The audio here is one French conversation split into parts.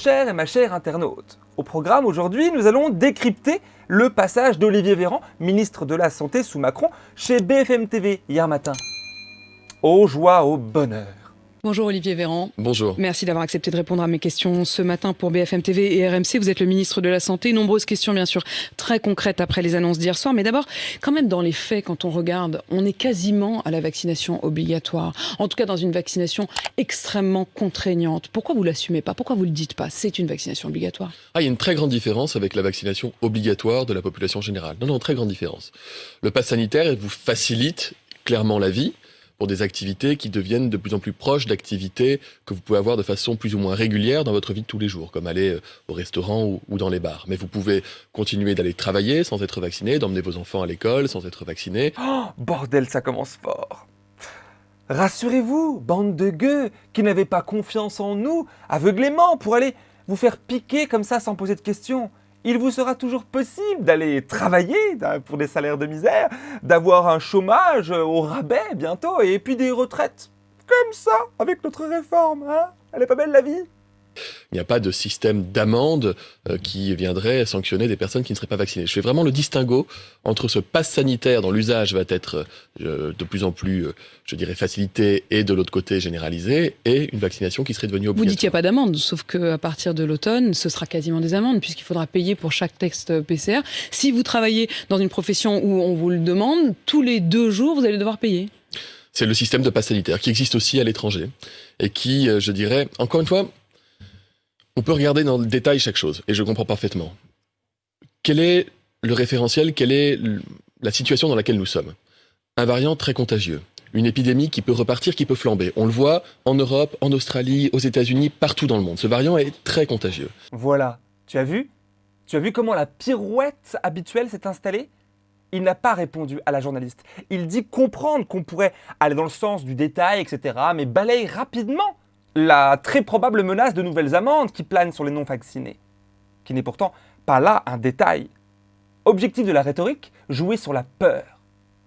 cher et ma chère internaute. Au programme aujourd'hui, nous allons décrypter le passage d'Olivier Véran, ministre de la Santé sous Macron, chez BFM TV hier matin. Aux joie, au bonheur. Bonjour Olivier Véran. Bonjour. Merci d'avoir accepté de répondre à mes questions ce matin pour BFM TV et RMC. Vous êtes le ministre de la Santé. Nombreuses questions, bien sûr, très concrètes après les annonces d'hier soir. Mais d'abord, quand même, dans les faits, quand on regarde, on est quasiment à la vaccination obligatoire. En tout cas, dans une vaccination extrêmement contraignante. Pourquoi vous l'assumez pas? Pourquoi vous le dites pas? C'est une vaccination obligatoire. Ah, il y a une très grande différence avec la vaccination obligatoire de la population générale. Non, non, très grande différence. Le pass sanitaire vous facilite clairement la vie pour des activités qui deviennent de plus en plus proches d'activités que vous pouvez avoir de façon plus ou moins régulière dans votre vie de tous les jours, comme aller euh, au restaurant ou, dans les bars. Mais vous pouvez continuer d'aller travailler sans être vacciné, d'emmener vos enfants à l'école sans être vacciné. Oh, bordel, ça commence fort Rassurez-vous, bande de gueux qui n'avaient pas confiance en nous, aveuglément, pour aller vous faire piquer comme ça sans poser de questions il vous sera toujours possible d'aller travailler pour des salaires de misère, d'avoir un chômage au rabais bientôt, et puis des retraites. Comme ça, avec notre réforme, hein Elle est pas belle la vie? Il n'y a pas de système d'amende euh, qui viendrait sanctionner des personnes qui ne seraient pas vaccinées. Je fais vraiment le distinguo entre ce pass sanitaire dont l'usage va être euh, de plus en plus, euh, je dirais, facilité et de l'autre côté généralisé, et une vaccination qui serait devenue obligatoire. Vous dites qu'il n'y a pas d'amende, sauf qu'à partir de l'automne, ce sera quasiment des amendes, puisqu'il faudra payer pour chaque texte PCR. Si vous travaillez dans une profession où on vous le demande, tous les deux jours, vous allez devoir payer. C'est le système de pass sanitaire qui existe aussi à l'étranger et qui, je dirais, encore une fois, on peut regarder dans le détail chaque chose, et je comprends parfaitement. Quel est le référentiel Quelle est la situation dans laquelle nous sommes? Un variant très contagieux. Une épidémie qui peut repartir, qui peut flamber. On le voit en Europe, en Australie, aux États-Unis, partout dans le monde. Ce variant est très contagieux. Voilà. Tu as vu? Tu as vu comment la pirouette habituelle s'est installée? Il n'a pas répondu à la journaliste. Il dit comprendre qu'on pourrait aller dans le sens du détail, etc., mais balaye rapidement la très probable menace de nouvelles amendes qui planent sur les non-vaccinés, qui n'est pourtant pas là un détail. Objectif de la rhétorique, jouer sur la peur,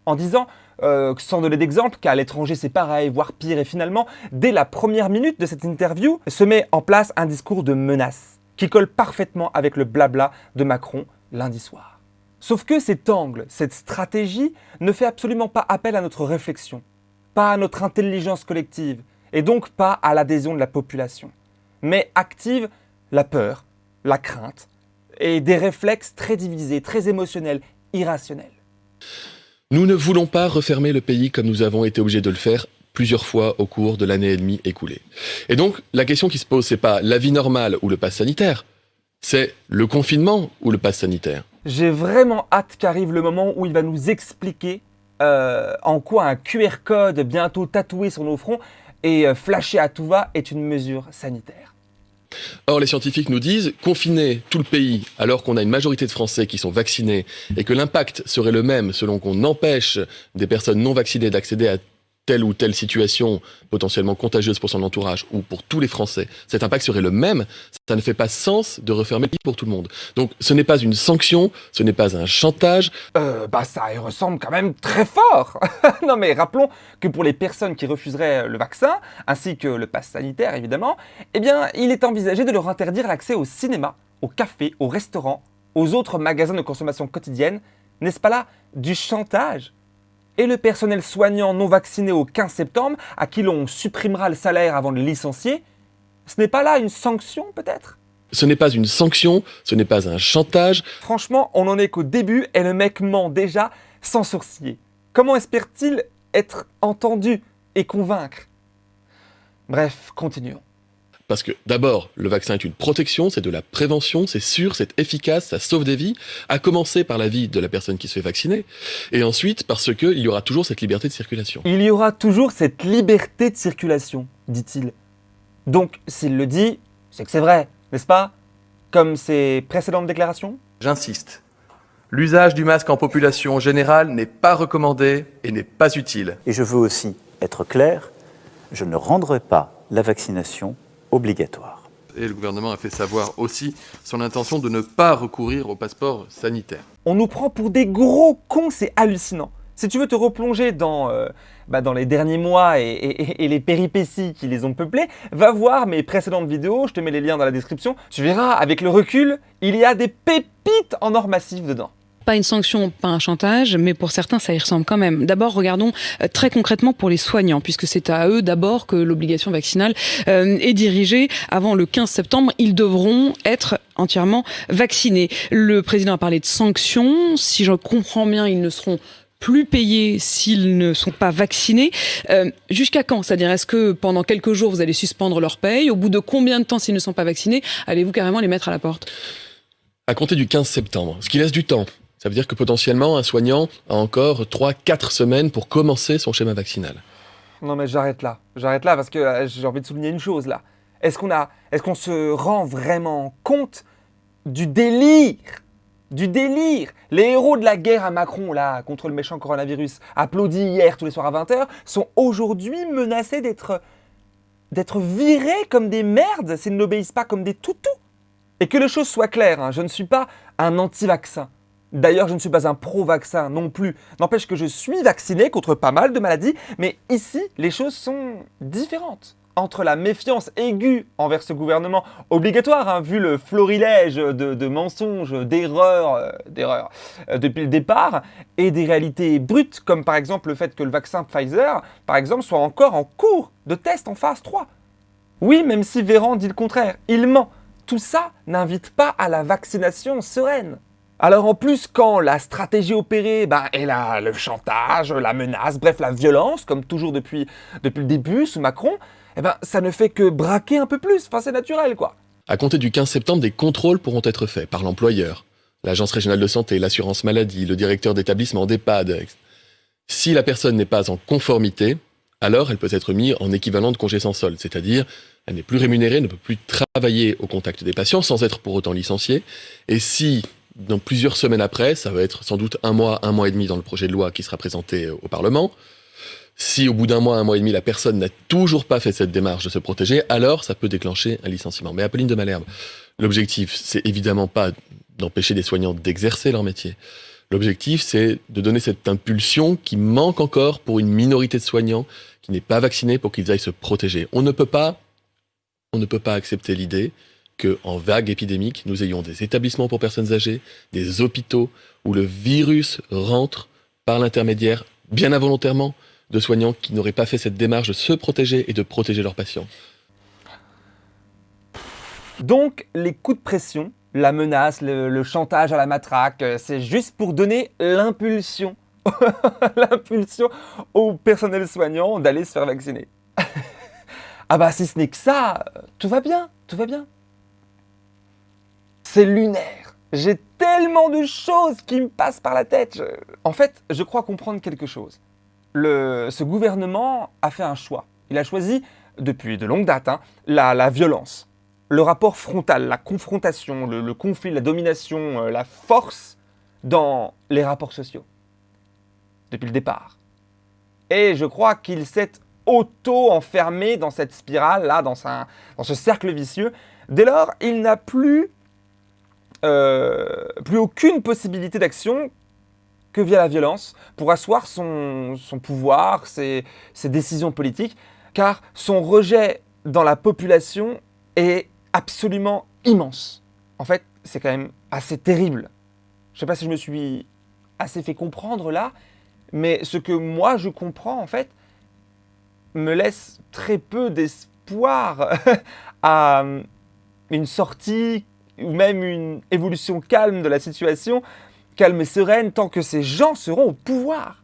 en disant, euh, sans donner d'exemple, qu'à l'étranger c'est pareil, voire pire, et finalement, dès la première minute de cette interview, se met en place un discours de menace, qui colle parfaitement avec le blabla de Macron lundi soir. Sauf que cet angle, cette stratégie, ne fait absolument pas appel à notre réflexion, pas à notre intelligence collective, et donc pas à l'adhésion de la population, mais active la peur, la crainte et des réflexes très divisés, très émotionnels, irrationnels. Nous ne voulons pas refermer le pays comme nous avons été obligés de le faire plusieurs fois au cours de l'année et demie écoulée. Et donc, la question qui se pose, c'est pas la vie normale ou le pass sanitaire, c'est le confinement ou le pass sanitaire. J'ai vraiment hâte qu'arrive le moment où il va nous expliquer euh, en quoi un QR code bientôt tatoué sur nos fronts et euh, flasher à tout va est une mesure sanitaire. Or, les scientifiques nous disent confiner tout le pays alors qu'on a une majorité de Français qui sont vaccinés et que l'impact serait le même selon qu'on empêche des personnes non vaccinées d'accéder à telle ou telle situation potentiellement contagieuse pour son entourage ou pour tous les Français, cet impact serait le même, ça ne fait pas sens de refermer le pour tout le monde. Donc ce n'est pas une sanction, ce n'est pas un chantage. Euh, bah ça ressemble quand même très fort Non mais rappelons que pour les personnes qui refuseraient le vaccin, ainsi que le pass sanitaire évidemment, eh bien il est envisagé de leur interdire l'accès au cinéma, au café, au restaurant, aux autres magasins de consommation quotidienne. N'est-ce pas là du chantage? Et le personnel soignant non vacciné au 15 septembre, à qui l'on supprimera le salaire avant de le licencier, ce n'est pas là une sanction peut-être? Ce n'est pas une sanction, ce n'est pas un chantage. Franchement, on n'en est qu'au début et le mec ment déjà sans sourciller. Comment espère-t-il être entendu et convaincre? Bref, continuons. Parce que d'abord, le vaccin est une protection, c'est de la prévention, c'est sûr, c'est efficace, ça sauve des vies, à commencer par la vie de la personne qui se fait vacciner, et ensuite parce qu'il y aura toujours cette liberté de circulation. Il y aura toujours cette liberté de circulation, dit-il. Donc, s'il le dit, c'est que c'est vrai, n'est-ce pas? Comme ses précédentes déclarations? J'insiste. L'usage du masque en population générale n'est pas recommandé et n'est pas utile. Et je veux aussi être clair, je ne rendrai pas la vaccination obligatoire. Et le gouvernement a fait savoir aussi son intention de ne pas recourir au passeport sanitaire. On nous prend pour des gros cons, c'est hallucinant. Si tu veux te replonger dans, euh, bah, dans les derniers mois et, et- et les péripéties qui les ont peuplés, va voir mes précédentes vidéos, je te mets les liens dans la description. Tu verras, avec le recul, il y a des pépites en or massif dedans. Pas une sanction, pas un chantage, mais pour certains, ça y ressemble quand même. D'abord, regardons euh, très concrètement pour les soignants, puisque c'est à eux d'abord que l'obligation vaccinale euh, est dirigée. Avant le 15 septembre, ils devront être entièrement vaccinés. Le président a parlé de sanctions. Si je comprends bien, ils ne seront plus payés s'ils ne sont pas vaccinés. Euh, Jusqu'à quand? C'est-à-dire, est-ce que pendant quelques jours, vous allez suspendre leur paye? Au bout de combien de temps, s'ils ne sont pas vaccinés, allez-vous carrément les mettre à la porte? À compter du 15 septembre, ce qui laisse du temps. Ça veut dire que potentiellement, un soignant a encore 3-4 semaines pour commencer son schéma vaccinal. Non mais j'arrête là, j'arrête là parce que euh, j'ai envie de souligner une chose là. Est-ce qu'on a, est-ce qu'on se rend vraiment compte du délire, du délire? Les héros de la guerre à Macron là contre le méchant coronavirus, applaudis hier tous les soirs à 20h, sont aujourd'hui menacés d'être, d'être virés comme des merdes s'ils n'obéissent pas comme des toutous. Et que les choses soient claires, hein, je ne suis pas un anti-vaccin. D'ailleurs, je ne suis pas un pro-vaccin non plus. N'empêche que je suis vacciné contre pas mal de maladies, mais ici, les choses sont différentes. Entre la méfiance aiguë envers ce gouvernement, obligatoire, hein, vu le florilège de, mensonges, d'erreurs, euh, d'erreurs euh, depuis le départ, et des réalités brutes, comme par exemple le fait que le vaccin Pfizer, par exemple, soit encore en cours de test en phase 3. Oui, même si Véran dit le contraire, il ment. Tout ça n'invite pas à la vaccination sereine. Alors en plus, quand la stratégie opérée bah, est le chantage, la menace, bref la violence, comme toujours depuis, le début sous Macron, eh ben, ça ne fait que braquer un peu plus. Enfin, c'est naturel, quoi. À compter du 15 septembre, des contrôles pourront être faits par l'employeur, l'agence régionale de santé, l'assurance maladie, le directeur d'établissement d'EHPAD. Si la personne n'est pas en conformité, alors elle peut être mise en équivalent de congé sans solde, c'est-à-dire elle n'est plus rémunérée, ne peut plus travailler au contact des patients sans être pour autant licenciée. Et si, dans plusieurs semaines après, ça va être sans doute un mois, un mois et demi dans le projet de loi qui sera présenté au Parlement, si au bout d'un mois, un mois et demi, la personne n'a toujours pas fait cette démarche de se protéger, alors ça peut déclencher un licenciement. Mais Apolline de Malherbe, l'objectif, c'est évidemment pas d'empêcher des soignants d'exercer leur métier. L'objectif, c'est de donner cette impulsion qui manque encore pour une minorité de soignants qui n'est pas vaccinée pour qu'ils aillent se protéger. On ne peut pas, on ne peut pas accepter l'idée que, en vague épidémique, nous ayons des établissements pour personnes âgées, des hôpitaux où le virus rentre par l'intermédiaire, bien involontairement, de soignants qui n'auraient pas fait cette démarche de se protéger et de protéger leurs patients. Donc, les coups de pression, la menace, le, le chantage à la matraque, euh, c'est juste pour donner l'impulsion, l'impulsion au personnel soignant d'aller se faire vacciner. ah bah si ce n'est que ça, euh, tout va bien, tout va bien. C'est lunaire. J'ai tellement de choses qui me passent par la tête. En fait, je crois comprendre quelque chose. Ce gouvernement a fait un choix. Il a choisi, depuis de longue date, hein, la- violence le rapport frontal, la confrontation, le, conflit, la domination, euh, la force dans les rapports sociaux. Depuis le départ. Et je crois qu'il s'est auto-enfermé dans cette spirale-là, dans, dans ce cercle vicieux. Dès lors, il n'a plus, euh, plus aucune possibilité d'action que via la violence pour asseoir son, pouvoir, ses, ses décisions politiques, car son rejet dans la population est absolument immense. En fait, c'est quand même assez terrible. Je sais pas si je me suis assez fait comprendre là, mais ce que moi je comprends en fait me laisse très peu d'espoir à une sortie ou même une évolution calme de la situation, calme et sereine tant que ces gens seront au pouvoir.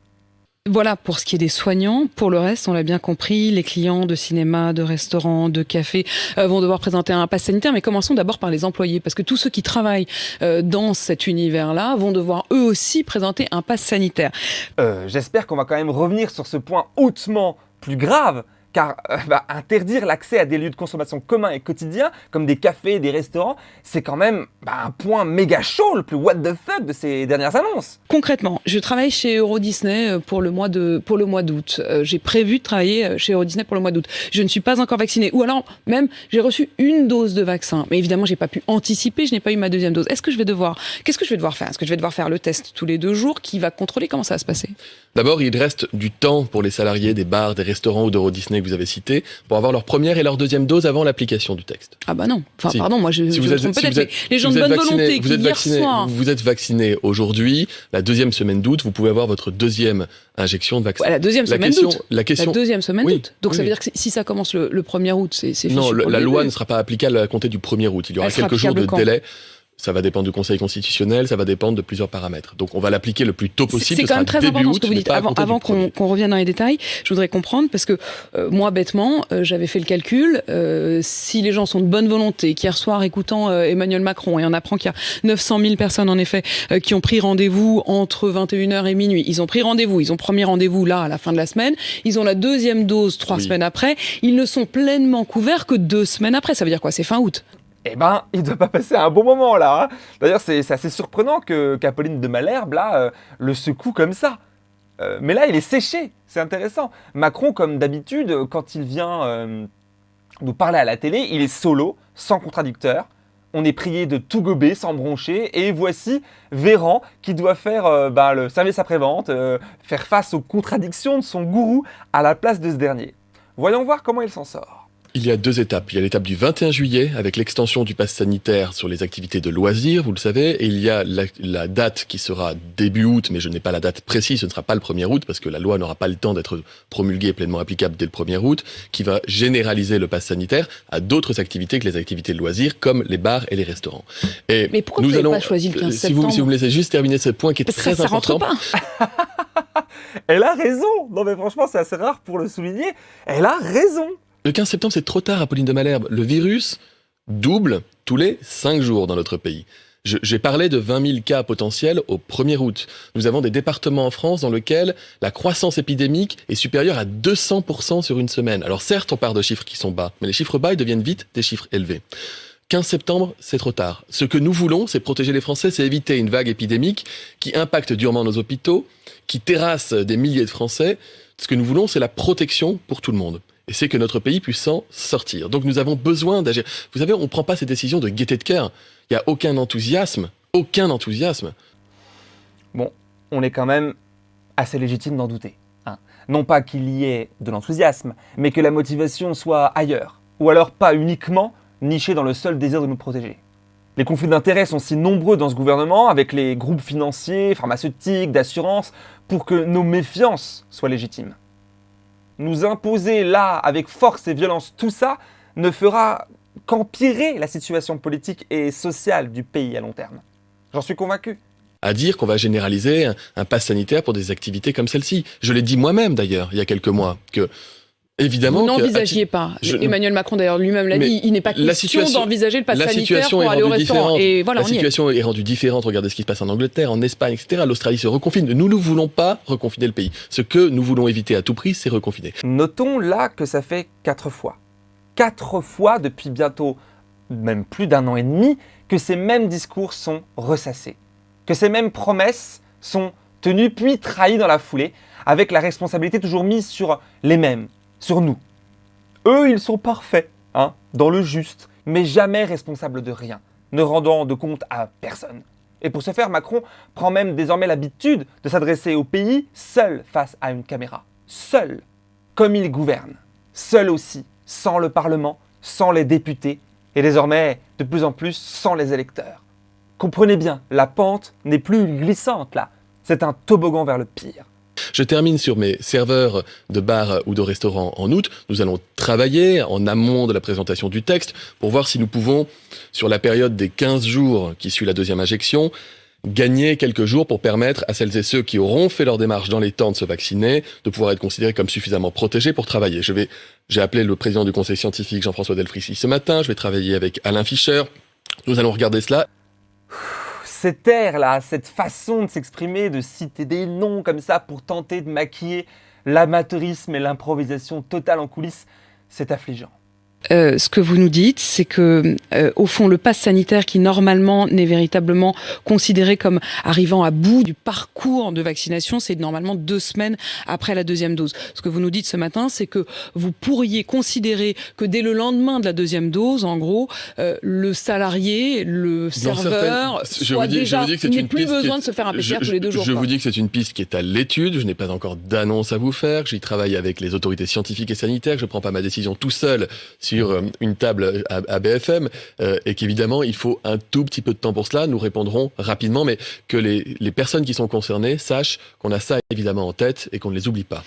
Voilà pour ce qui est des soignants. Pour le reste, on l'a bien compris, les clients de cinéma, de restaurants, de cafés euh, vont devoir présenter un pass sanitaire. Mais commençons d'abord par les employés, parce que tous ceux qui travaillent euh, dans cet univers-là vont devoir eux aussi présenter un pass sanitaire. Euh, J'espère qu'on va quand même revenir sur ce point hautement plus grave, car euh, bah, interdire l'accès à des lieux de consommation communs et quotidiens, comme des cafés, des restaurants, c'est quand même bah, un point méga chaud, le plus what the fuck de ces dernières annonces. Concrètement, je travaille chez Euro Disney euh, pour le mois de pour le mois d'août. Euh, j'ai prévu de travailler chez Euro Disney pour le mois d'août. Je ne suis pas encore vaccinée, ou alors même j'ai reçu une dose de vaccin, mais évidemment j'ai pas pu anticiper, je n'ai pas eu ma deuxième dose. Est-ce que je vais devoir, qu'est-ce que je vais devoir faire? Est-ce que je vais devoir faire le test tous les deux jours? Qui va contrôler? Comment ça va se passer? D'abord, il reste du temps pour les salariés des bars, des restaurants ou d'Euro Disney que vous avez cités pour avoir leur première et leur deuxième dose avant l'application du texte. Ah bah non. Enfin Si. pardon, moi je, Si je vous me êtes, trompe si peut-être, mais les gens de bonne vacciné- volonté vous qui êtes hier vacciné, soir. vous êtes vacciné aujourd'hui, la deuxième semaine d'août, vous pouvez avoir votre deuxième injection de vaccin. Ouais, la deuxième la semaine d'août. la La question, deuxième semaine Oui, d'août. Donc oui, ça veut oui. dire que si- ça commence le, le 1er août, c'est non, le- la loi ne sera pas applicable à compter du 1er août. Il y aura Elle quelques jours de délai. Ça va dépendre du Conseil constitutionnel, ça va dépendre de plusieurs paramètres. Donc on va l'appliquer le plus tôt possible. C'est ce quand même très important août, ce que vous dites. Avant, avant qu'on 1er. qu'on revienne dans les détails, je voudrais comprendre parce que euh, moi, bêtement, euh, j'avais fait le calcul. euh, si les gens sont de bonne volonté, qu'hier soir, écoutant euh, Emmanuel Macron, et on apprend qu'il y a 900 000 personnes en effet euh, qui ont pris rendez-vous entre 21h et minuit. Ils ont pris rendez-vous, ils ont premier rendez-vous là à la fin de la semaine. Ils ont la deuxième dose trois Oui. semaines après. Ils ne sont pleinement couverts que deux semaines après. Ça veut dire quoi? C'est fin août. Eh ben, il doit pas passer un bon moment là. hein. D'ailleurs, c'est assez surprenant qu'Apolline de Malherbe là euh, le secoue comme ça. Euh, mais là, il est séché. C'est intéressant. Macron, comme d'habitude, quand il vient euh, nous parler à la télé, il est solo, sans contradicteur. On est prié de tout gober sans broncher. Et voici Véran qui doit faire ben, le service après-vente, faire face aux contradictions de son gourou à la place de ce dernier. Voyons voir comment il s'en sort. Il y a deux étapes. Il y a l'étape du 21 juillet avec l'extension du pass sanitaire sur les activités de loisirs, vous le savez, et il y a la, la date qui sera début août, mais je n'ai pas la date précise, ce ne sera pas le 1er août parce que la loi n'aura pas le temps d'être promulguée et pleinement applicable dès le 1er août, qui va généraliser le pass sanitaire à d'autres activités que les activités de loisirs comme les bars et les restaurants. Et Mais pourquoi vous n'avez pas choisi le 15 euh, si vous, septembre si vous me laissez juste terminer ce point qui est Parce très ça, ça rentre important. pas. Elle a raison Non mais franchement, c'est assez rare pour le souligner. Elle a raison Le 15 septembre, c'est trop tard, Apolline de Malherbe. Le virus double tous les 5 jours dans notre pays. J'ai parlé de 20 000 cas potentiels au 1er août. Nous avons des départements en France dans lesquels la croissance épidémique est supérieure à 200% sur une semaine. Alors certes, on part de chiffres qui sont bas, mais les chiffres bas, ils deviennent vite des chiffres élevés. 15 septembre, c'est trop tard. Ce que nous voulons, c'est protéger les Français, c'est éviter une vague épidémique qui impacte durement nos hôpitaux, qui terrasse des milliers de Français. Ce que nous voulons, c'est la protection pour tout le monde. Et c'est que notre pays puisse s'en sortir. Donc nous avons besoin d'agir. Vous savez, on ne prend pas ces décisions de gaieté de cœur. Il n'y a aucun enthousiasme, aucun enthousiasme. Bon, on est quand même assez légitime d'en douter. hein. Non pas qu'il y ait de l'enthousiasme, mais que la motivation soit ailleurs. Ou alors pas uniquement nichée dans le seul désir de nous protéger. Les conflits d'intérêts sont si nombreux dans ce gouvernement, avec les groupes financiers, pharmaceutiques, d'assurance, pour que nos méfiances soient légitimes. Nous imposer là, avec force et violence, tout ça, ne fera qu'empirer la situation politique et sociale du pays à long terme. J'en suis convaincu. À dire qu'on va généraliser un, un pass sanitaire pour des activités comme celle-ci. Je l'ai dit moi-même d'ailleurs, il y a quelques mois, que évidemment... Vous que- n'envisagiez pas. je- Emmanuel Macron d'ailleurs lui-même l'a dit. Il n'est pas la question situation- d'envisager le pass la sanitaire situation pour est aller au rendue restaurant. différente. Et voilà, la on y est. situation est rendue différente. Regardez ce qui se passe en Angleterre, en Espagne, etc. L'Australie se reconfine. Nous ne voulons pas reconfiner le pays. Ce que nous voulons éviter à tout prix, c'est reconfiner. Notons là que ça fait quatre fois. Quatre fois depuis bientôt même plus d'un an et demi que ces mêmes discours sont ressassés. Que ces mêmes promesses sont tenues puis trahies dans la foulée, avec la responsabilité toujours mise sur les mêmes, sur nous. Eux, ils sont parfaits, hein, dans le juste, mais jamais responsables de rien, ne rendant de compte à personne. Et pour ce faire, Macron prend même désormais l'habitude de s'adresser au pays seul face à une caméra. Seul, comme il gouverne. Seul aussi, sans le Parlement, sans les députés, et désormais, de plus en plus, sans les électeurs. Comprenez bien, la pente n'est plus glissante là, c'est un toboggan vers le pire. Je termine sur mes serveurs de bars ou de restaurants en août. Nous allons travailler en amont de la présentation du texte pour voir si nous pouvons, sur la période des 15 jours qui suit la deuxième injection, gagner quelques jours pour permettre à celles et ceux qui auront fait leur démarche dans les temps de se vacciner de pouvoir être considérés comme suffisamment protégés pour travailler. Je vais, j'ai appelé le président du conseil scientifique Jean-François Delfrissi ce matin. Je vais travailler avec Alain Fischer. Nous allons regarder cela Cet air là, cette façon de s'exprimer, de citer des noms comme ça pour tenter de maquiller L'amateurisme et l'improvisation totale en coulisses, c'est affligeant. Euh, ce que vous nous dites, c'est que, euh, au fond, le pass sanitaire, qui normalement n'est véritablement considéré comme arrivant à bout du parcours de vaccination, c'est normalement deux semaines après la deuxième dose. Ce que vous nous dites ce matin, c'est que vous pourriez considérer que dès le lendemain de la deuxième dose, en gros, euh, le salarié, le serveur, je vous dis, déjà, je vous dis que plus besoin qui- de se faire un PCR je, tous les deux jours. Je quoi. vous dis que c'est une piste qui est à l'étude. Je n'ai pas encore d'annonce à vous faire. J'y travaille avec les autorités scientifiques et sanitaires. Je ne prends pas ma décision tout seul sur euh, une table à, BFM. euh, et qu'évidemment, il faut un tout petit peu de temps pour cela. Nous répondrons rapidement, mais que les, personnes qui sont concernées sachent qu'on a ça évidemment en tête et qu'on ne les oublie pas.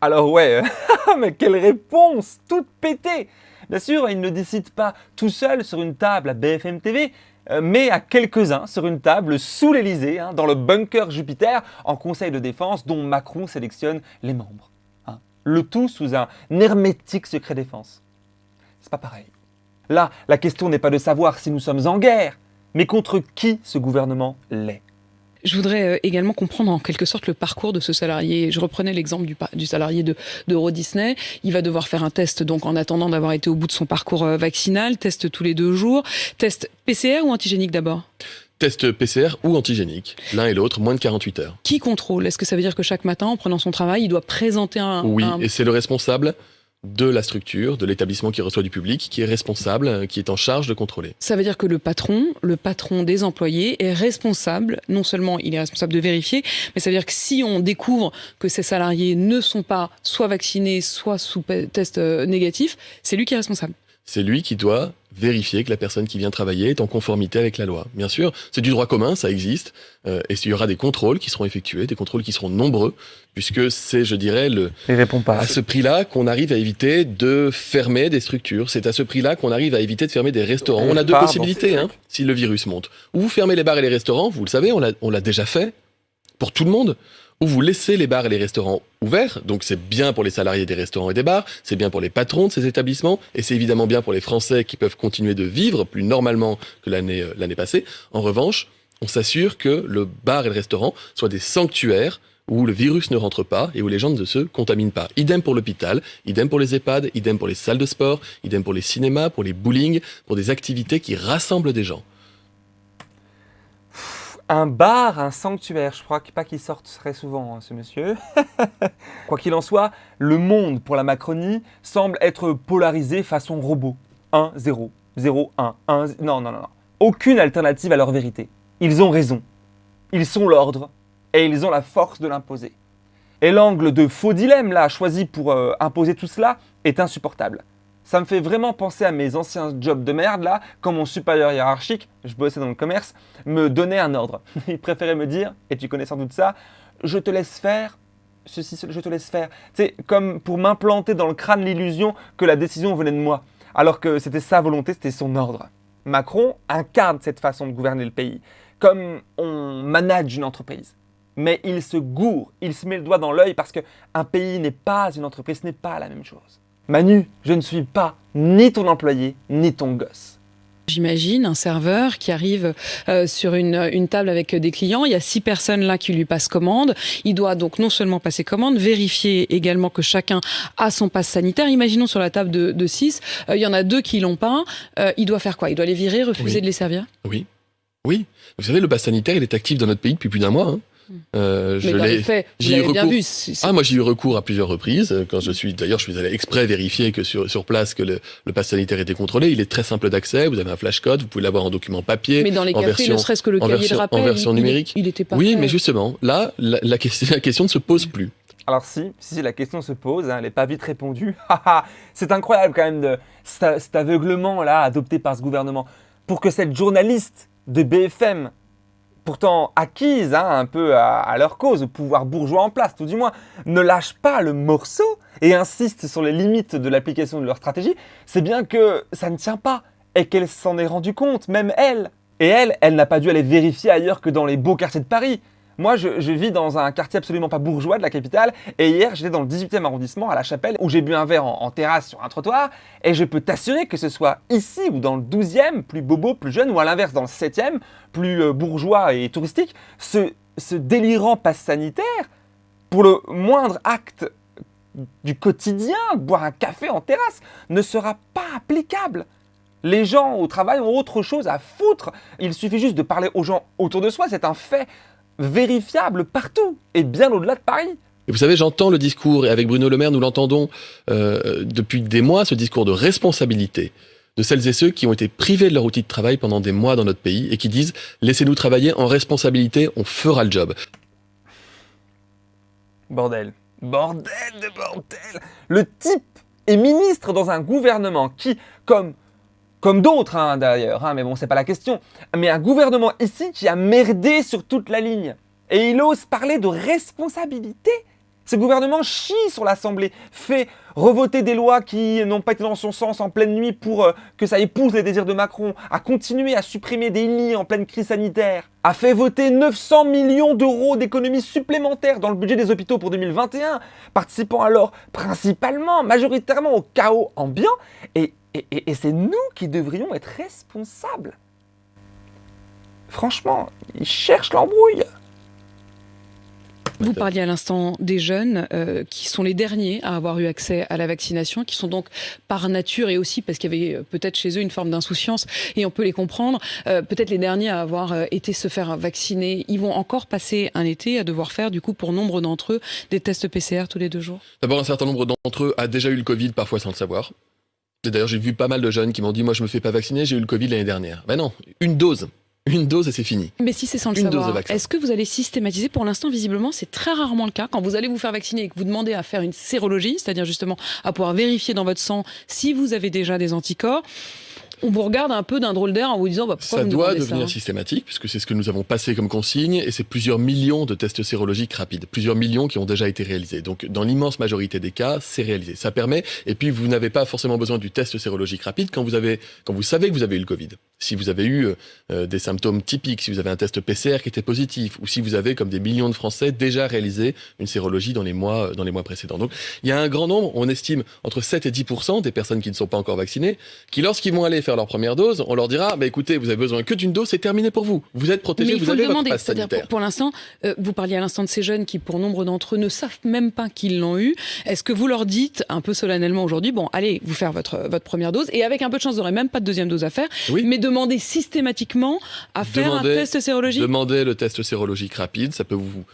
Alors ouais, mais quelle réponse Toute pétée Bien sûr, il ne décide pas tout seul sur une table à BFM TV, euh, mais à quelques-uns sur une table sous l'Elysée, hein, dans le bunker Jupiter, en conseil de défense dont Macron sélectionne les membres. hein. Le tout sous un hermétique secret défense. C'est pas pareil. Là, la question n'est pas de savoir si nous sommes en guerre, mais contre qui ce gouvernement l'est. Je voudrais euh, également comprendre en quelque sorte le parcours de ce salarié. Je reprenais l'exemple du, salarié de d'Euro Disney. Il va devoir faire un test donc en attendant d'avoir été au bout de son parcours euh, vaccinal, test tous les deux jours, test PCR ou antigénique d'abord? Test PCR ou antigénique, l'un et l'autre, moins de 48 heures. Qui contrôle? Est-ce que ça veut dire que chaque matin, en prenant son travail, il doit présenter un, Oui, un- et c'est le responsable de la structure, de l'établissement qui reçoit du public, qui est responsable, qui est en charge de contrôler. Ça veut dire que le patron, le patron des employés, est responsable. Non seulement il est responsable de vérifier, mais ça veut dire que si on découvre que ces salariés ne sont pas soit vaccinés, soit sous test euh, négatif, c'est lui qui est responsable. C'est lui qui doit vérifier que la personne qui vient travailler est en conformité avec la loi. Bien sûr, c'est du droit commun, ça existe, euh, et il y aura des contrôles qui seront effectués, des contrôles qui seront nombreux, puisque c'est, je dirais, le, Il répond pas. à ce prix-là qu'on arrive à éviter de fermer des structures. C'est à ce prix-là qu'on arrive à éviter de fermer des restaurants. On a deux possibilités, hein, si le virus monte. Ou vous fermez les bars et les restaurants, vous le savez, on l'a on l'a déjà fait, pour tout le monde. Ou vous laissez les bars et les restaurants ouverts, donc c'est bien pour les salariés des restaurants et des bars, c'est bien pour les patrons de ces établissements, et c'est évidemment bien pour les Français qui peuvent continuer de vivre plus normalement que l'année euh, l'année passée. En revanche, on s'assure que le bar et le restaurant soient des sanctuaires où le virus ne rentre pas et où les gens ne se contaminent pas. Idem pour l'hôpital, idem pour les EHPAD, idem pour les salles de sport, idem pour les cinémas, pour les bowling, pour des activités qui rassemblent des gens. Un bar, un sanctuaire. Je crois pas qu'il sorte très souvent, hein, ce monsieur. Quoi qu'il en soit, le monde pour la Macronie semble être polarisé façon robot. 1, 0, 0, 1, 1. Non, non, non, non. Aucune alternative à leur vérité. Ils ont raison. Ils sont l'ordre et ils ont la force de l'imposer. Et l'angle de faux dilemme là choisi pour euh, imposer tout cela est insupportable. Ça me fait vraiment penser à mes anciens jobs de merde là, quand mon supérieur hiérarchique, je bossais dans le commerce, me donnait un ordre. Il préférait me dire, et tu connais sans doute ça, je te laisse faire, ceci, je te laisse faire. C'est comme pour m'implanter dans le crâne l'illusion que la décision venait de moi, alors que c'était sa volonté, c'était son ordre. Macron incarne cette façon de gouverner le pays, comme on manage une entreprise. Mais il se gourre, il se met le doigt dans l'œil parce qu'un pays n'est pas une entreprise, ce n'est pas la même chose. Manu, je ne suis pas ni ton employé, ni ton gosse. J'imagine un serveur qui arrive euh, sur une, une table avec des clients. Il y a six personnes là qui lui passent commande. Il doit donc non seulement passer commande, vérifier également que chacun a son passe sanitaire. Imaginons sur la table de, de six, euh, il y en a deux qui l'ont pas. Euh, il doit faire quoi? Il doit les virer, refuser Oui. de les servir? Oui. Oui. Vous savez, le pass sanitaire, il est actif dans notre pays depuis plus d'un mois. hein. Euh, je Mais dans l'ai- les faits, j'y ai bien recours. vu. Ah, moi j'ai eu recours à plusieurs reprises. Quand je suis, d'ailleurs, je suis allé exprès vérifier que sur, sur place que le, le pass sanitaire était contrôlé. Il est très simple d'accès. Vous avez un flashcode. Vous pouvez l'avoir en document papier. mais dans les en cafés, version- ne serait-ce que le en cahier version- de en rappel, version il- il- numérique. il, était pas oui, mais justement, là, la, la question, la question ne se pose plus. Alors si, si la question se pose, hein, elle n'est pas vite répondue. C'est incroyable quand même de cet, cet aveuglement là adopté par ce gouvernement pour que cette journaliste de BFM, pourtant acquise hein, un peu à, leur cause, au pouvoir bourgeois en place tout du moins, ne lâche pas le morceau et insiste sur les limites de l'application de leur stratégie, c'est bien que ça ne tient pas et qu'elle s'en est rendue compte, même elle. Et elle, elle n'a pas dû aller vérifier ailleurs que dans les beaux quartiers de Paris. Moi, je, vis dans un quartier absolument pas bourgeois de la capitale, et hier, j'étais dans le 18e arrondissement, à la Chapelle, où j'ai bu un verre en, en terrasse sur un trottoir, et je peux t'assurer que ce soit ici ou dans le 12e, plus bobo, plus jeune, ou à l'inverse, dans le 7e, plus euh, bourgeois et touristique, ce, ce délirant passe sanitaire, pour le moindre acte du quotidien, boire un café en terrasse, ne sera pas applicable. Les gens au travail ont autre chose à foutre. Il suffit juste de parler aux gens autour de soi. C'est un fait vérifiable partout et bien au-delà de Paris. Et vous savez, j'entends le discours, et avec Bruno Le Maire, nous l'entendons euh, depuis des mois, ce discours de responsabilité de celles et ceux qui ont été privés de leur outil de travail pendant des mois dans notre pays et qui disent laissez-nous travailler en responsabilité, on fera le job. Bordel. Bordel de bordel Le type est ministre dans un gouvernement qui, comme, comme d'autres hein, d'ailleurs, hein, mais bon, c'est pas la question, mais un gouvernement ici qui a merdé sur toute la ligne. Et il ose parler de responsabilité ce gouvernement chie sur l'Assemblée, fait revoter des lois qui n'ont pas été dans son sens en pleine nuit pour euh, que ça épouse les désirs de Macron, a continué à supprimer des lits en pleine crise sanitaire, a fait voter 900 millions d'euros d'économies supplémentaires dans le budget des hôpitaux pour 2021, participant alors principalement, majoritairement au chaos ambiant, et, et c'est nous qui devrions être responsables. Franchement, ils cherchent l'embrouille. Vous parliez à l'instant des jeunes euh, qui sont les derniers à avoir eu accès à la vaccination, qui sont donc par nature et aussi parce qu'il y avait euh, peut-être chez eux une forme d'insouciance et on peut les comprendre, euh, peut-être les derniers à avoir été se faire vacciner. Ils vont encore passer un été à devoir faire du coup pour nombre d'entre eux des tests PCR tous les deux jours? D'abord, un certain nombre d'entre eux a déjà eu le Covid, parfois sans le savoir. D'ailleurs, j'ai vu pas mal de jeunes qui m'ont dit Moi, je me fais pas vacciner, j'ai eu le Covid l'année dernière. Ben non, une dose. Une dose et c'est fini. Mais si c'est sans le savoir, est-ce que vous allez systématiser? Pour l'instant, visiblement, c'est très rarement le cas. Quand vous allez vous faire vacciner et que vous demandez à faire une sérologie, c'est-à-dire justement à pouvoir vérifier dans votre sang si vous avez déjà des anticorps, on vous regarde un peu d'un drôle d'air en vous disant bah, pourquoi ça vous doit devenir systématique puisque c'est ce que nous avons passé comme consigne et c'est plusieurs millions de tests sérologiques rapides, plusieurs millions qui ont déjà été réalisés. Donc dans l'immense majorité des cas, c'est réalisé. Ça permet et puis vous n'avez pas forcément besoin du test sérologique rapide quand vous avez quand vous savez que vous avez eu le Covid. Si vous avez eu euh, des symptômes typiques, si vous avez un test PCR qui était positif ou si vous avez comme des millions de Français déjà réalisé une sérologie dans les mois dans les mois précédents. Donc il y a un grand nombre, on estime entre 7 et 10% des personnes qui ne sont pas encore vaccinées qui lorsqu'ils vont aller faire leur première dose on leur dira, bah écoutez, vous avez besoin que d'une dose, c'est terminé pour vous. Vous êtes protégé, vous avez votre passe sanitaire. Pour, pour l'instant, euh, vous parliez à l'instant de ces jeunes qui, pour nombre d'entre eux, ne savent même pas qu'ils l'ont eu. Est-ce que vous leur dites un peu solennellement aujourd'hui, bon, allez, vous faire votre, votre première dose, et avec un peu de chance, vous n'aurez même pas de deuxième dose à faire, mais demandez systématiquement à faire un test sérologique Demandez le test sérologique rapide, ça peut vous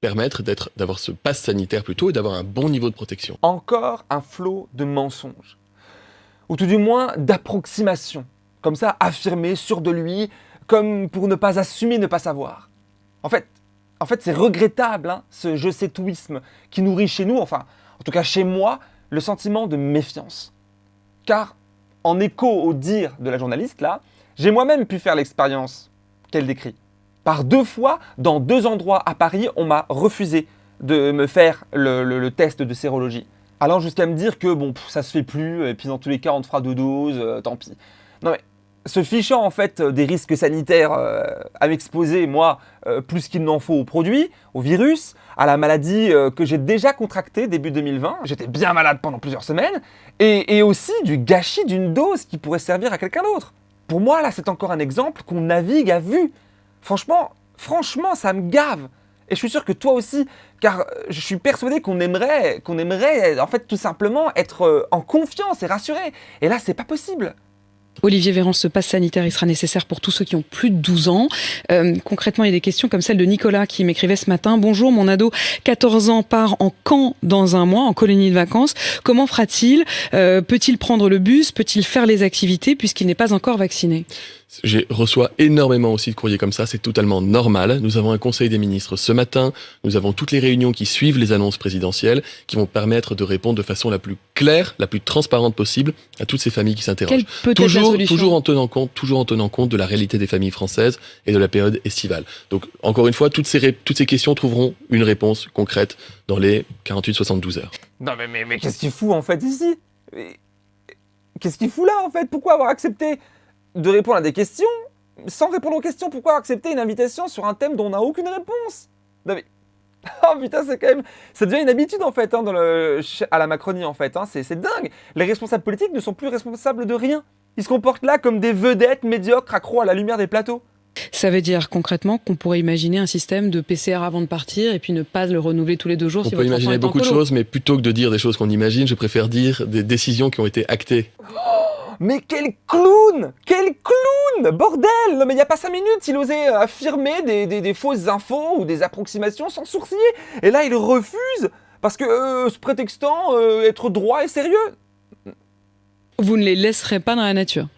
permettre d'être, d'avoir ce passe sanitaire plutôt et d'avoir un bon niveau de protection. Encore un flot de mensonges, ou tout du moins d'approximations comme ça, affirmé, sûr de lui, comme pour ne pas assumer, ne pas savoir. En fait, en fait c'est regrettable, hein, ce je sais touisme qui nourrit chez nous, enfin, en tout cas chez moi, le sentiment de méfiance. Car, en écho au dire de la journaliste, là, j'ai moi-même pu faire l'expérience qu'elle décrit. Par deux fois, dans deux endroits à Paris, on m'a refusé de me faire le, test de sérologie. Allant jusqu'à me dire que bon, ça se fait plus, et puis dans tous les cas, on te fera deux doses, euh, tant pis. Non mais, se fichant en fait euh, des risques sanitaires euh, à m'exposer, moi, plus qu'il n'en faut au produit, au virus, à la maladie que j'ai déjà contractée début 2020, j'étais bien malade pendant plusieurs semaines, et, et aussi du gâchis d'une dose qui pourrait servir à quelqu'un d'autre. Pour moi, là, c'est encore un exemple qu'on navigue à vue. Franchement, franchement, ça me gave. Et je suis sûr que toi aussi, car je suis persuadé qu'on aimerait, qu'on aimerait, en fait, tout simplement être en confiance et rassuré. Et là, c'est pas possible. Olivier Véran, ce passe sanitaire, il sera nécessaire pour tous ceux qui ont plus de 12 ans. Euh, concrètement, il y a des questions comme celle de Nicolas qui m'écrivait ce matin. Bonjour, mon ado, 14 ans, part en camp dans un mois, en colonie de vacances. Comment fera-t-il? Euh, Peut-il prendre le bus? Peut-il faire les activités? Puisqu'il n'est pas encore vacciné je reçois énormément aussi de courriers comme ça, c'est totalement normal. Nous avons un conseil des ministres ce matin, nous avons toutes les réunions qui suivent les annonces présidentielles, qui vont permettre de répondre de façon la plus claire, la plus transparente possible à toutes ces familles qui s'interrogent. Toujours, toujours en tenant compte, toujours en tenant compte de la réalité des familles françaises et de la période estivale. Donc, encore une fois, toutes ces, toutes ces questions trouveront une réponse concrète dans les 48-72 heures. Non, mais, mais, mais qu'est-ce qu'il fout en fait ici? Qu'est-ce qu'il fout là en fait? Pourquoi avoir accepté de répondre à des questions sans répondre aux questions. Pourquoi accepter une invitation sur un thème dont on n'a aucune réponse? Non mais... Oh putain, c'est quand même... Ça devient une habitude en fait hein, dans le... à la Macronie en fait. Hein. C'est dingue. Les responsables politiques ne sont plus responsables de rien. Ils se comportent là comme des vedettes médiocres accros à la lumière des plateaux. Ça veut dire concrètement qu'on pourrait imaginer un système de PCR avant de partir et puis ne pas le renouveler tous les deux jours. On si peut imaginer beaucoup de choses, mais plutôt que de dire des choses qu'on imagine, je préfère dire des décisions qui ont été actées. Mais quel clown Quel clown Bordel Non mais il n'y a pas cinq minutes, il osait euh, affirmer des, des- des fausses infos ou des approximations sans sourciller. Et là, il refuse parce que, euh, se prétextant euh, être droit et sérieux. Vous ne les laisserez pas dans la nature.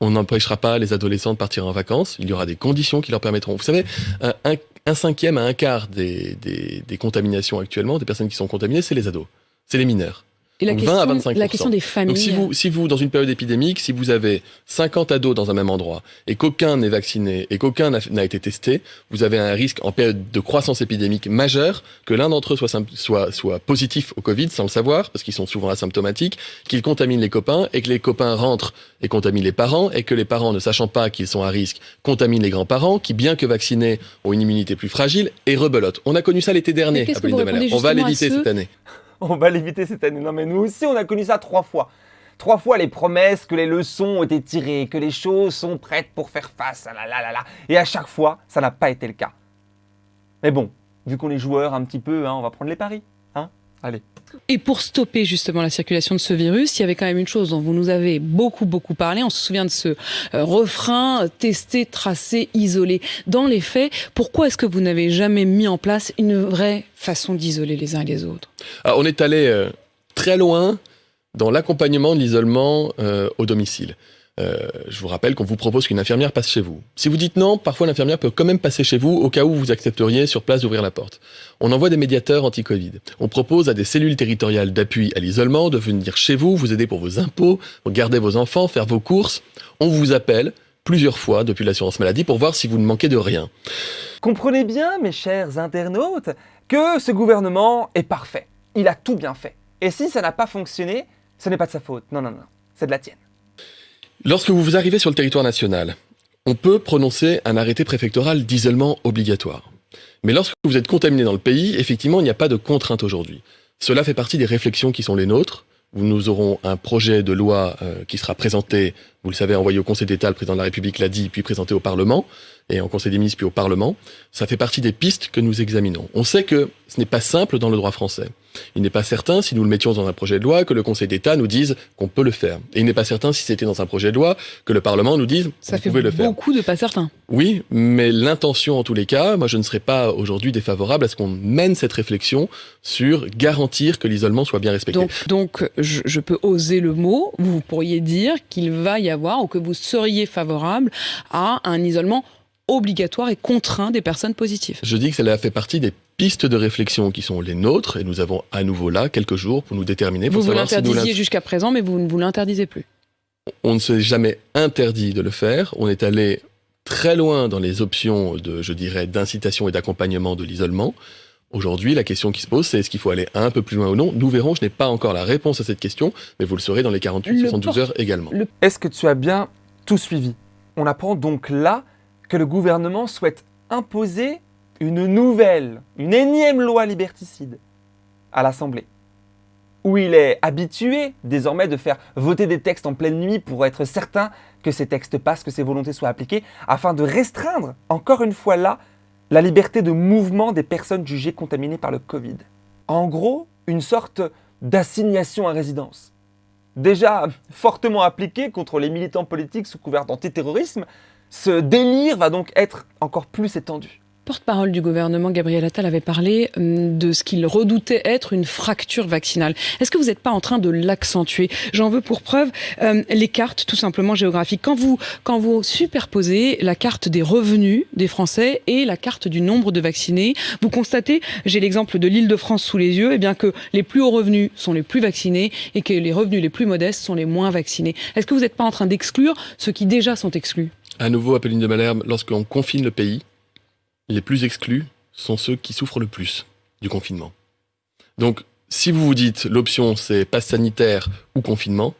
On n'empêchera pas les adolescents de partir en vacances. Il y aura des conditions qui leur permettront. Vous savez, un, un- un cinquième à un quart des, des- des contaminations actuellement, des personnes qui sont contaminées, c'est les ados. C'est les mineurs. Et la, Donc 20 à question, 25%. la question des familles. Donc si vous, si vous, dans une période épidémique, si vous avez 50 ados dans un même endroit et qu'aucun n'est vacciné et qu'aucun n'a été testé, vous avez un risque en période de croissance épidémique majeure que l'un d'entre eux soit, soit, soit positif au Covid sans le savoir, parce qu'ils sont souvent asymptomatiques, qu'il contamine les copains et que les copains rentrent et contaminent les parents et que les parents, ne sachant pas qu'ils sont à risque, contaminent les grands-parents qui, bien que vaccinés, ont une immunité plus fragile et rebelotent. On a connu ça l'été dernier, de Malherbe. répondez On va à l'éviter cette année. On va l'éviter cette année. Non mais nous aussi, on a connu ça trois fois. Trois fois les promesses que les leçons ont été tirées, que les choses sont prêtes pour faire face. Ah là là là là. Et à chaque fois, ça n'a pas été le cas. Mais bon, vu qu'on est joueurs un petit peu, hein, on va prendre les paris. Hein Allez. Et pour stopper justement la circulation de ce virus, il y avait quand même une chose dont vous nous avez beaucoup beaucoup parlé. On se souvient de ce euh, refrain euh, tester, tracer, isoler. Dans les faits, pourquoi est-ce que vous n'avez jamais mis en place une vraie façon d'isoler les uns et les autres? Alors, on est allé euh, très loin dans l'accompagnement de l'isolement au domicile. Euh, je vous rappelle qu'on vous propose qu'une infirmière passe chez vous. Si vous dites non, parfois l'infirmière peut quand même passer chez vous au cas où vous accepteriez sur place d'ouvrir la porte. On envoie des médiateurs anti-Covid. On propose à des cellules territoriales d'appui à l'isolement de venir chez vous, vous aider pour vos impôts, garder vos enfants, faire vos courses. On vous appelle plusieurs fois depuis l'assurance maladie pour voir si vous ne manquez de rien. Comprenez bien, mes chers internautes, que ce gouvernement est parfait. Il a tout bien fait. Et si ça n'a pas fonctionné, ce n'est pas de sa faute. Non, non, non. C'est de la tienne. Lorsque vous arrivez sur le territoire national, on peut prononcer un arrêté préfectoral d'isolement obligatoire. Mais lorsque vous êtes contaminé dans le pays, effectivement, il n'y a pas de contrainte aujourd'hui. Cela fait partie des réflexions qui sont les nôtres. Nous aurons un projet de loi euh, qui sera présenté, vous le savez, envoyé au Conseil d'État, le président de la République l'a dit, puis présenté au Parlement, et en Conseil des ministres, puis au Parlement. Ça fait partie des pistes que nous examinons. On sait que ce n'est pas simple dans le droit français. Il n'est pas certain, si nous le mettions dans un projet de loi, que le Conseil d'État nous dise qu'on peut le faire. Et il n'est pas certain, si c'était dans un projet de loi, que le Parlement nous dise Ça fait pouvez le faire. beaucoup de pas certains. Oui, mais l'intention en tous les cas, moi je ne serais pas aujourd'hui défavorable à ce qu'on mène cette réflexion sur garantir que l'isolement soit bien respecté. Donc, donc je, je peux oser le mot. Vous pourriez dire qu'il va y avoir ou que vous seriez favorable à un isolement obligatoire et contraint des personnes positives. Je dis que cela fait partie des pistes de réflexion qui sont les nôtres et nous avons à nouveau là quelques jours pour nous déterminer, pour Vous vous savoir l'interdisiez l'int- jusqu'à présent, mais vous ne vous l'interdisez plus. on ne s'est jamais interdit de le faire. On est allé très loin dans les options de, je dirais, d'incitation et d'accompagnement de l'isolement. Aujourd'hui, la question qui se pose, c'est est-ce qu'il faut aller un peu plus loin ou non? Nous verrons, je n'ai pas encore la réponse à cette question, mais vous le saurez dans les 48-72 porte- heures également. Est-ce que tu as bien tout suivi? On apprend donc là que le gouvernement souhaite imposer une nouvelle, une énième loi liberticide à l'Assemblée, où il est habitué désormais de faire voter des textes en pleine nuit pour être certain que ces textes passent, que ces volontés soient appliquées, afin de restreindre, encore une fois là, la liberté de mouvement des personnes jugées contaminées par le Covid. En gros, une sorte d'assignation à résidence déjà fortement appliqué contre les militants politiques sous couvert d'antiterrorisme, ce délire va donc être encore plus étendu. Porte-parole du gouvernement, Gabriel Attal, avait parlé hum, de ce qu'il redoutait être une fracture vaccinale. Est-ce que vous n'êtes pas en train de l'accentuer? J'en veux pour preuve euh, les cartes, tout simplement géographiques. Quand vous, quand vous superposez la carte des revenus des Français et la carte du nombre de vaccinés, vous constatez, j'ai l'exemple de l'île de France sous les yeux, eh bien que les plus hauts revenus sont les plus vaccinés et que les revenus les plus modestes sont les moins vaccinés. Est-ce que vous n'êtes pas en train d'exclure ceux qui déjà sont exclus? À nouveau, Apolline de Malherbe, lorsqu'on confine le pays, les plus exclus sont ceux qui souffrent le plus du confinement. Donc, si vous vous dites l'option c'est passe sanitaire ou confinement,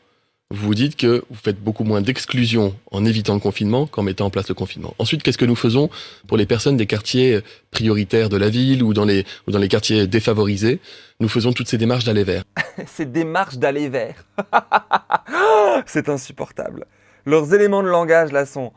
vous vous dites que vous faites beaucoup moins d'exclusion en évitant le confinement qu'en mettant en place le confinement. Ensuite, qu'est-ce que nous faisons pour les personnes des quartiers prioritaires de la ville ou dans les, ou dans les quartiers défavorisés? Nous faisons toutes ces démarches d'aller vers. Ces démarches d'aller vers. C'est insupportable. Leurs éléments de langage là sont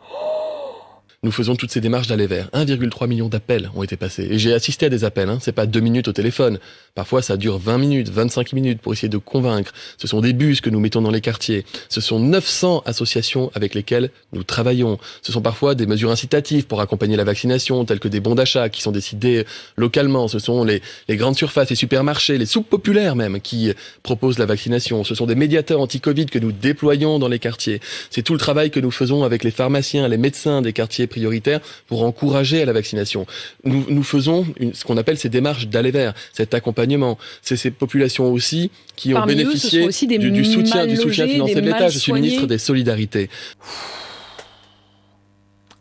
nous faisons toutes ces démarches d'aller vers. 1,3 million d'appels ont été passés. Et j'ai assisté à des appels, hein. c'est pas deux minutes au téléphone. Parfois, ça dure 20 minutes, 25 minutes pour essayer de convaincre. Ce sont des bus que nous mettons dans les quartiers. Ce sont 900 associations avec lesquelles nous travaillons. Ce sont parfois des mesures incitatives pour accompagner la vaccination, telles que des bons d'achat qui sont décidés localement. Ce sont les, grandes surfaces, les supermarchés, les soupes populaires même qui proposent la vaccination. Ce sont des médiateurs anti-Covid que nous déployons dans les quartiers. C'est tout le travail que nous faisons avec les pharmaciens, les médecins des quartiers prioritaires pour encourager à la vaccination. Nous, nous faisons une, ce qu'on appelle ces démarches d'aller vers, cet accompagnement. C'est ces populations aussi qui Parmi ont bénéficié aussi des du, du soutien, du soutien financier de l'État. Je suis ministre des solidarités.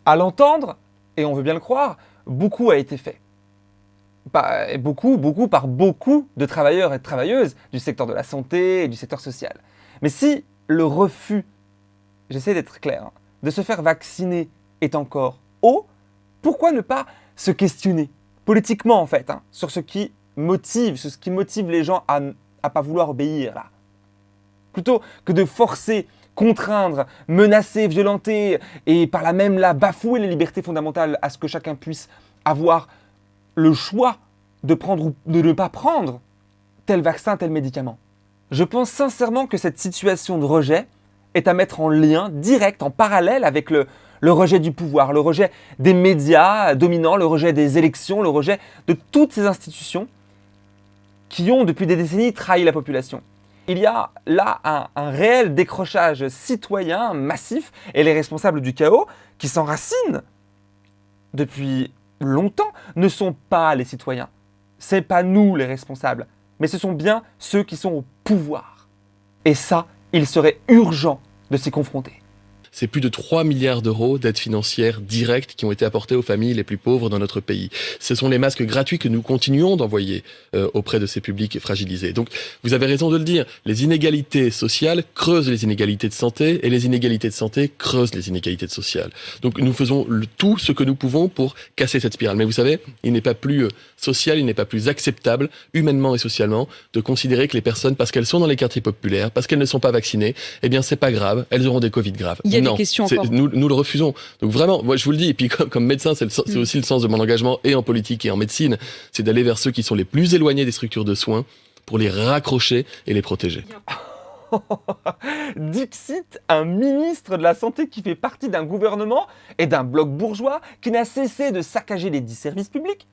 À l'entendre, et on veut bien le croire, beaucoup a été fait. Beaucoup, beaucoup par beaucoup de travailleurs et de travailleuses du secteur de la santé et du secteur social. Mais si le refus, j'essaie d'être clair, hein, de se faire vacciner est encore haut, pourquoi ne pas se questionner, politiquement en fait, hein, sur ce qui motive, sur ce qui motive les gens à ne pas vouloir obéir Plutôt que de forcer, contraindre, menacer, violenter et par là même là bafouer les libertés fondamentales à ce que chacun puisse avoir le choix de prendre ou de ne pas prendre tel vaccin, tel médicament. Je pense sincèrement que cette situation de rejet est à mettre en lien direct, en parallèle avec le, le rejet du pouvoir, le rejet des médias dominants, le rejet des élections, le rejet de toutes ces institutions qui ont depuis des décennies trahi la population. Il y a là un, réel décrochage citoyen massif et les responsables du chaos qui s'enracinent depuis longtemps ne sont pas les citoyens. C'est pas nous les responsables, mais ce sont bien ceux qui sont au pouvoir. Et ça, il serait urgent de s'y confronter. C'est plus de 3 milliards d'euros d'aides financières directes qui ont été apportées aux familles les plus pauvres dans notre pays. Ce sont les masques gratuits que nous continuons d'envoyer euh, auprès de ces publics fragilisés. Donc, vous avez raison de le dire, les inégalités sociales creusent les inégalités de santé et les inégalités de santé creusent les inégalités sociales. Donc, nous faisons tout ce que nous pouvons pour casser cette spirale. Mais vous savez, il n'est pas plus euh, social, il n'est pas plus acceptable, humainement et socialement, de considérer que les personnes, parce qu'elles sont dans les quartiers populaires, parce qu'elles ne sont pas vaccinées, eh bien, c'est pas grave, elles auront des Covid graves. Des questions encore. Nous, nous le refusons. Donc vraiment, moi je vous le dis, et puis comme, comme médecin, c'est Mm. aussi le sens de mon engagement et en politique et en médecine, c'est d'aller vers ceux qui sont les plus éloignés des structures de soins pour les raccrocher et les protéger. Dixit, un ministre de la Santé qui fait partie d'un gouvernement et d'un bloc bourgeois qui n'a cessé de saccager les dix services publics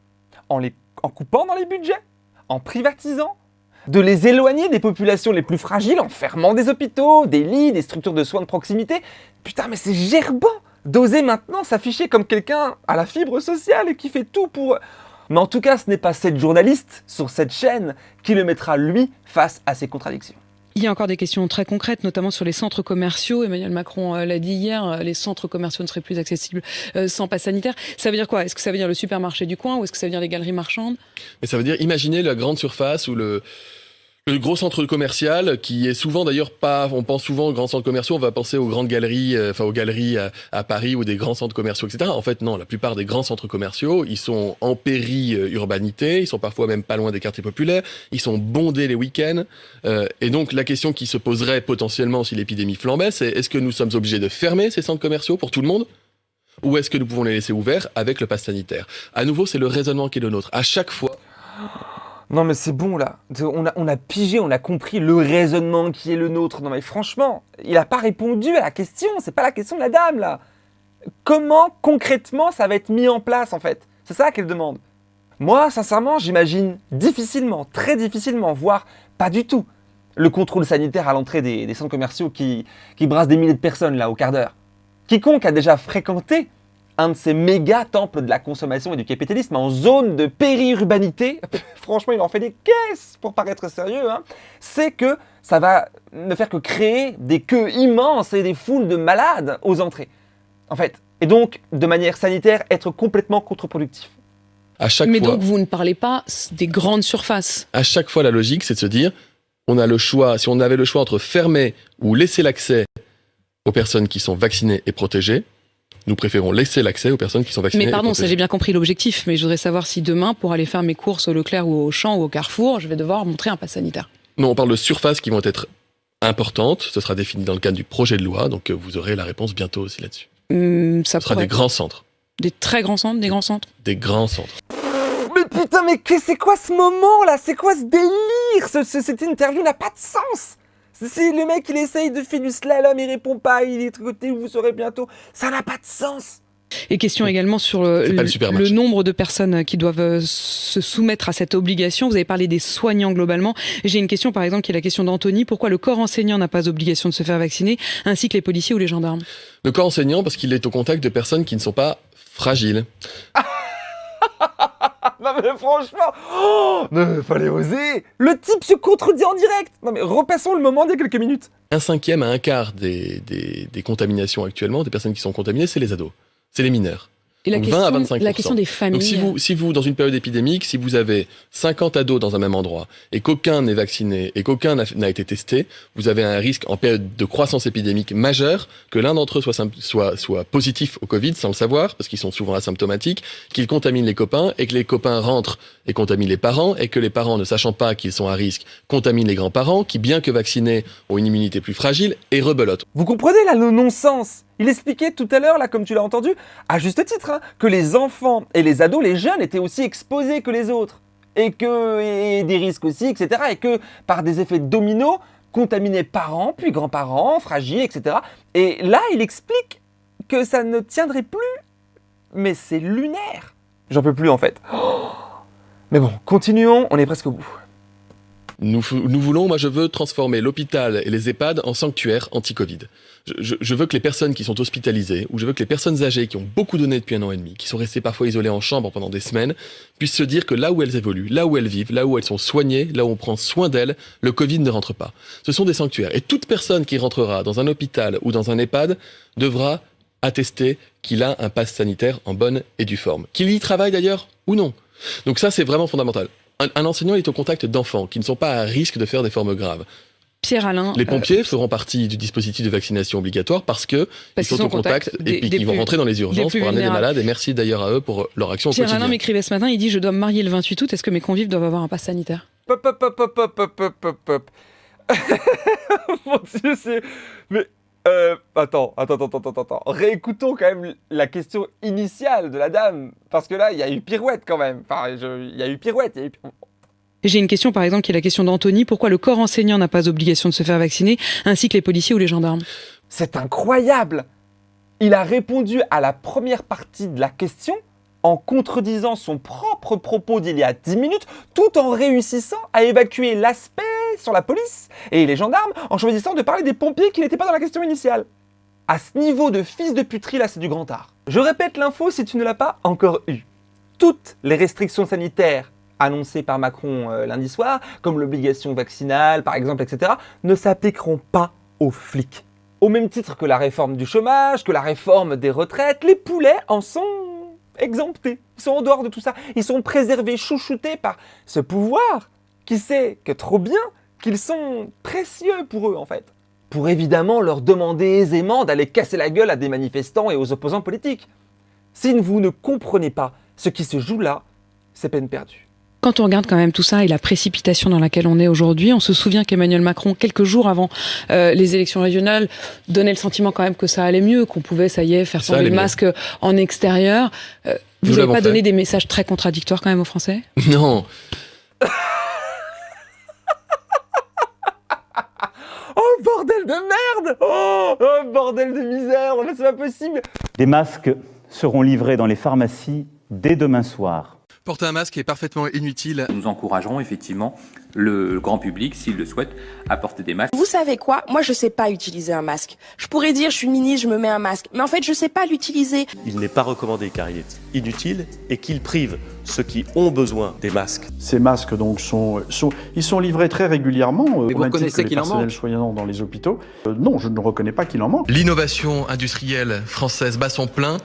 en, les, en coupant dans les budgets, en privatisant, de les éloigner des populations les plus fragiles en fermant des hôpitaux, des lits, des structures de soins de proximité. Putain, mais c'est gerbant d'oser maintenant s'afficher comme quelqu'un à la fibre sociale et qui fait tout pour... Mais en tout cas, ce n'est pas cette journaliste sur cette chaîne qui le mettra, lui, face à ces contradictions. Il y a encore des questions très concrètes, notamment sur les centres commerciaux. Emmanuel Macron euh, l'a dit hier, euh, les centres commerciaux ne seraient plus accessibles euh, sans passe sanitaire. Ça veut dire quoi? Est-ce que ça veut dire le supermarché du coin ou est-ce que ça veut dire les galeries marchandes? Mais ça veut dire, imaginez la grande surface ou le, le gros centre commercial qui est souvent d'ailleurs pas, on pense souvent aux grands centres commerciaux, on va penser aux grandes galeries, euh, enfin aux galeries à, Paris ou des grands centres commerciaux, etc. En fait, non, la plupart des grands centres commerciaux, ils sont en péri-urbanité, ils sont parfois même pas loin des quartiers populaires, ils sont bondés les week-ends. euh, et donc la question qui se poserait potentiellement si l'épidémie flambait, c'est est-ce que nous sommes obligés de fermer ces centres commerciaux pour tout le monde ou est-ce que nous pouvons les laisser ouverts avec le pass sanitaire? À nouveau, c'est le raisonnement qui est le nôtre. À chaque fois, Non mais c'est bon là, on a, pigé, on a compris le raisonnement qui est le nôtre. Non mais franchement, il n'a pas répondu à la question, c'est pas la question de la dame là. Comment concrètement ça va être mis en place en fait? C'est ça qu'elle demande. Moi sincèrement j'imagine difficilement, très difficilement, voire pas du tout, le contrôle sanitaire à l'entrée des, centres commerciaux qui brassent des milliers de personnes là au quart d'heure. Quiconque a déjà fréquenté un de ces méga temples de la consommation et du capitalisme en zone de périurbanité, franchement, il en fait des caisses pour paraître sérieux, hein, c'est que ça va ne faire que créer des queues immenses et des foules de malades aux entrées. En fait. Et donc, de manière sanitaire, être complètement contre-productif. à chaque Mais fois, donc vous ne parlez pas des grandes surfaces. à chaque fois, la logique, c'est de se dire, on a le choix, si on avait le choix entre fermer ou laisser l'accès aux personnes qui sont vaccinées et protégées, nous préférons laisser l'accès aux personnes qui sont vaccinées Mais pardon, ça j'ai bien compris l'objectif, mais je voudrais savoir si demain, pour aller faire mes courses au Leclerc ou au Champ ou au Carrefour, je vais devoir montrer un pass sanitaire. Non, on parle de surfaces qui vont être importantes. Ce sera défini dans le cadre du projet de loi, donc euh, vous aurez la réponse bientôt aussi là-dessus. Hum, ça Ce sera des grands centres. Des très grands centres, des grands centres Des grands centres. Mais putain, mais c'est quoi ce moment là C'est quoi ce délire? Ce, ce- Cette interview n'a pas de sens C'est le mec, il essaye de faire du slalom, il répond pas, il est de côté, vous saurez bientôt. Ça n'a pas de sens Et question également sur le, le nombre de personnes qui doivent euh, se soumettre à cette obligation. Vous avez parlé des soignants globalement. J'ai une question par exemple qui est la question d'Anthony. Pourquoi le corps enseignant n'a pas obligation de se faire vacciner, ainsi que les policiers ou les gendarmes? Le corps enseignant, parce qu'il est au contact de personnes qui ne sont pas fragiles. Non mais franchement, oh, fallait oser Le type se contredit en direct Non mais repassons le moment d'il y a quelques minutes Un cinquième à un quart des contaminations actuellement, des personnes qui sont contaminées, c'est les ados. C'est les mineurs. Et la Donc 20 à question, 25%. la question des familles. Donc si vous, si vous, dans une période épidémique, si vous avez 50 ados dans un même endroit et qu'aucun n'est vacciné et qu'aucun n'a été testé, vous avez un risque en période de croissance épidémique majeure que l'un d'entre eux soit, soit, soit positif au Covid sans le savoir, parce qu'ils sont souvent asymptomatiques, qu'il contamine les copains et que les copains rentrent et contaminent les parents et que les parents, ne sachant pas qu'ils sont à risque, contaminent les grands-parents qui, bien que vaccinés, ont une immunité plus fragile et rebelotent. Vous comprenez là le non-sens? Il expliquait tout à l'heure, là, comme tu l'as entendu, à juste titre, hein, que les enfants et les ados, les jeunes, étaient aussi exposés que les autres. Et que. et des risques aussi, etc. Et que par des effets dominos, contaminaient parents, puis grands-parents, fragiles, etc. Et là, il explique que ça ne tiendrait plus. Mais c'est lunaire. J'en peux plus en fait. Mais bon, continuons, on est presque au bout. Nous, nous voulons, moi je veux transformer l'hôpital et les EHPAD en sanctuaires anti-Covid. Je, je- je veux que les personnes qui sont hospitalisées, ou je veux que les personnes âgées qui ont beaucoup donné depuis un an et demi, qui sont restées parfois isolées en chambre pendant des semaines, puissent se dire que là où elles évoluent, là où elles vivent, là où elles sont soignées, là où on prend soin d'elles, le Covid ne rentre pas. Ce sont des sanctuaires. Et toute personne qui rentrera dans un hôpital ou dans un EHPAD devra attester qu'il a un pass sanitaire en bonne et due forme. Qu'il y travaille d'ailleurs ou non. Donc ça, c'est vraiment fondamental un, enseignant est au contact d'enfants qui ne sont pas à risque de faire des formes graves. Pierre Alain. Les euh, pompiers feront partie du dispositif de vaccination obligatoire parce que ils sont, au contact, et puis ils vont rentrer dans les urgences pour amener des malades. Et merci d'ailleurs à eux pour leur action. Pierre au Alain m'écrivait ce matin, il dit je dois me marier le 28 août. Est-ce que mes convives doivent avoir un pass sanitaire? Pop, pop, pop, pop, pop, pop, pop, pop. Mon Dieu, c'est mais euh, attends, attends, attends, attends, attends. Réécoutons quand même la question initiale de la dame. Parce que là, il y a eu pirouette quand même. Enfin, il y a eu pirouette. y a eu J'ai une question par exemple qui est la question d'Anthony Pourquoi le corps enseignant n'a pas obligation de se faire vacciner, ainsi que les policiers ou les gendarmes? C'est incroyable. Il a répondu à la première partie de la question en contredisant son propre propos d'il y a 10 minutes, tout en réussissant à évacuer l'aspect sur la police et les gendarmes, en choisissant de parler des pompiers qui n'étaient pas dans la question initiale. À ce niveau de fils de puterie, là, c'est du grand art. Je répète l'info si tu ne l'as pas encore eu. Toutes les restrictions sanitaires annoncées par Macron euh, lundi soir, comme l'obligation vaccinale, par exemple, etc., ne s'appliqueront pas aux flics. Au même titre que la réforme du chômage, que la réforme des retraites, les poulets en sont exemptés. Ils sont en dehors de tout ça. Ils sont préservés, chouchoutés par ce pouvoir qui sait que trop bien qu'ils sont précieux pour eux en fait. Pour évidemment leur demander aisément d'aller casser la gueule à des manifestants et aux opposants politiques. Si vous ne comprenez pas ce qui se joue là, c'est peine perdue. Quand on regarde quand même tout ça et la précipitation dans laquelle on est aujourd'hui, on se souvient qu'Emmanuel Macron, quelques jours avant euh, les élections régionales, donnait le sentiment quand même que ça allait mieux, qu'on pouvait, ça y est, faire tomber le mieux. masque en extérieur. Euh, vous n'avez pas fait. donné des messages très contradictoires quand même aux Français? Non, bordel de merde Oh, oh, bordel de misère c'est pas possible Des masques seront livrés dans les pharmacies dès demain soir. Porter un masque est parfaitement inutile. Nous encouragerons effectivement le grand public, s'il le souhaite, à porter des masques. Vous savez quoi? Moi, je sais pas utiliser un masque. Je pourrais dire, je suis ministre, je me mets un masque. Mais en fait, je sais pas l'utiliser. Il n'est pas recommandé car il est inutile et qu'il prive ceux qui ont besoin des masques. Ces masques donc sont, sont ils sont livrés très régulièrement euh, Mais vous reconnaissez qu'il en manque soignants dans les hôpitaux. Euh, non, je ne reconnais pas qu'il en manque. L'innovation industrielle française bat son plein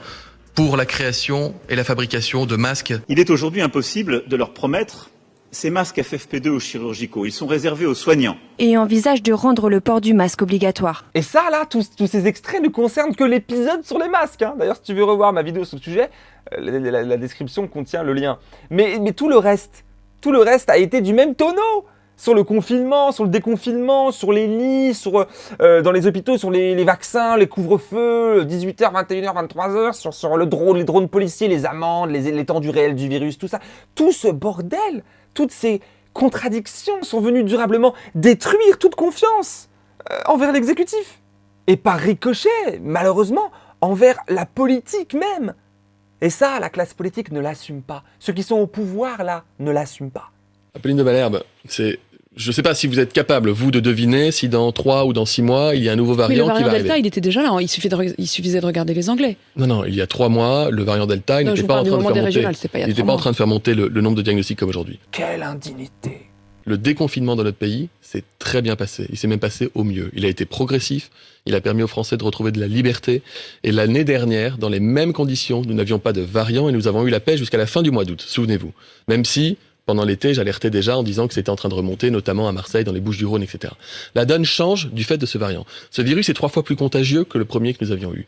pour la création et la fabrication de masques. Il est aujourd'hui impossible de leur promettre ces masques FFP2 aux chirurgicaux. Ils sont réservés aux soignants. et envisage de rendre le port du masque obligatoire. Et ça, là, tous, tous ces extraits ne concernent que l'épisode sur les masques. hein. D'ailleurs, si tu veux revoir ma vidéo sur le sujet, euh, la, la- la description contient le lien. Mais, mais tout le reste, tout le reste a été du même tonneau. Sur le confinement, sur le déconfinement, sur les lits, sur, euh, dans les hôpitaux, sur les, vaccins, les couvre-feux, 18h, 21h, 23h, sur, sur le drone, les drones policiers, les amendes, les, l'étendue réelle du virus, tout ça. Tout ce bordel, toutes ces contradictions sont venues durablement détruire toute confiance euh, envers l'exécutif. Et par ricochet, malheureusement, envers la politique même. Et ça, la classe politique ne l'assume pas. Ceux qui sont au pouvoir, là, ne l'assument pas. Apolline de Malherbe, c'est je ne sais pas si vous êtes capable, vous, de deviner si dans 3 ou dans 6 mois, il y a un nouveau variant, Mais le variant qui va Delta, arriver. il était déjà là. hein. Il, suffit de re- il suffisait de regarder les Anglais. Non, non, il y a 3 mois, le variant Delta, il n'était pas en de faire monter, pas il pas train de faire monter le, le nombre de diagnostics comme aujourd'hui. Quelle indignité Le déconfinement dans notre pays s'est très bien passé. Il s'est même passé au mieux. Il a été progressif. Il a permis aux Français de retrouver de la liberté. Et l'année dernière, dans les mêmes conditions, nous n'avions pas de variant et nous avons eu la paix jusqu'à la fin du mois d'août. Souvenez-vous. Même si, pendant l'été, j'alertais déjà en disant que c'était en train de remonter, notamment à Marseille, dans les Bouches-du-Rhône, etc. La donne change du fait de ce variant. Ce virus est trois fois plus contagieux que le premier que nous avions eu.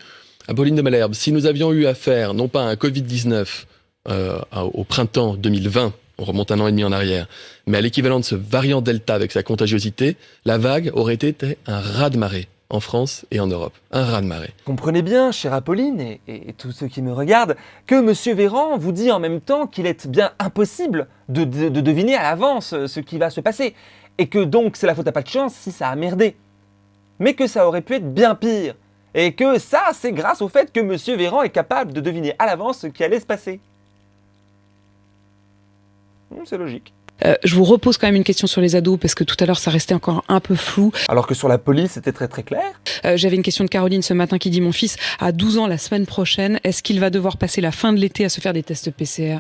Apolline de Malherbe, si nous avions eu affaire, non pas à un Covid-19 euh, au printemps 2020, on remonte un an et demi en arrière, mais à l'équivalent de ce variant Delta avec sa contagiosité, la vague aurait été un raz-de-marée en France et en Europe. Un raz-de-marée. Comprenez bien, chère Apolline et, tous ceux qui me regardent, que Monsieur Véran vous dit en même temps qu'il est bien impossible de, de- de deviner à l'avance ce qui va se passer. Et que donc c'est la faute à pas de chance si ça a merdé. Mais que ça aurait pu être bien pire. Et que ça, c'est grâce au fait que Monsieur Véran est capable de deviner à l'avance ce qui allait se passer. Hmm, C'est logique. Euh, je vous repose quand même une question sur les ados parce que tout à l'heure ça restait encore un peu flou. Alors que sur la police, c'était très très clair. Euh, J'avais une question de Caroline ce matin qui dit Mon fils a 12 ans la semaine prochaine. Est-ce qu'il va devoir passer la fin de l'été à se faire des tests PCR